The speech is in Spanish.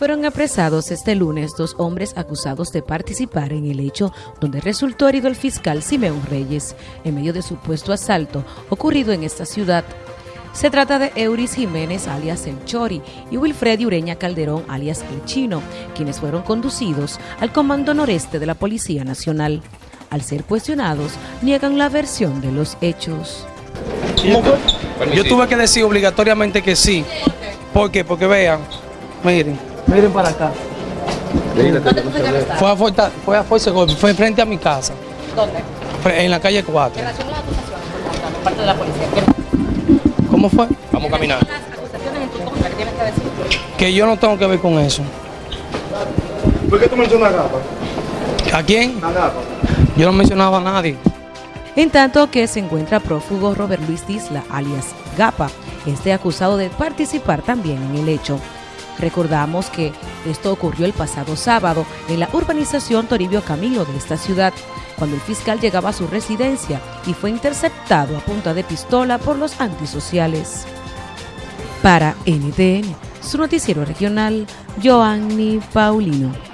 Fueron apresados este lunes dos hombres acusados de participar en el hecho donde resultó herido el fiscal Simeón Reyes en medio de supuesto asalto ocurrido en esta ciudad. Se trata de Euris Jiménez alias El Chori y Wilfredi Ureña Calderón alias El Chino, quienes fueron conducidos al Comando Noreste de la Policía Nacional. Al ser cuestionados, niegan la versión de los hechos. Yo tuve que decir obligatoriamente que sí. ¿Por qué? Porque vean, miren, Miren para acá. Fue a Fuerza, fue a Fuerza fue frente a mi casa. ¿Dónde? En la calle 4. En relación a las acusaciones por parte de la policía. ¿Cómo fue? Vamos a caminar. Las acusaciones en tu contra que tienes que decir. Que yo no tengo que ver con eso. ¿Por qué tú mencionas a Gapa? ¿A quién? A Gapa. Yo no mencionaba a nadie. En tanto que se encuentra prófugo Robert Luis Disla, alias Gapa, este acusado de participar también en el hecho. Recordamos que esto ocurrió el pasado sábado en la urbanización Toribio Camilo de esta ciudad, cuando el fiscal llegaba a su residencia y fue interceptado a punta de pistola por los antisociales. Para NTN, su noticiero regional, Joanny Paulino.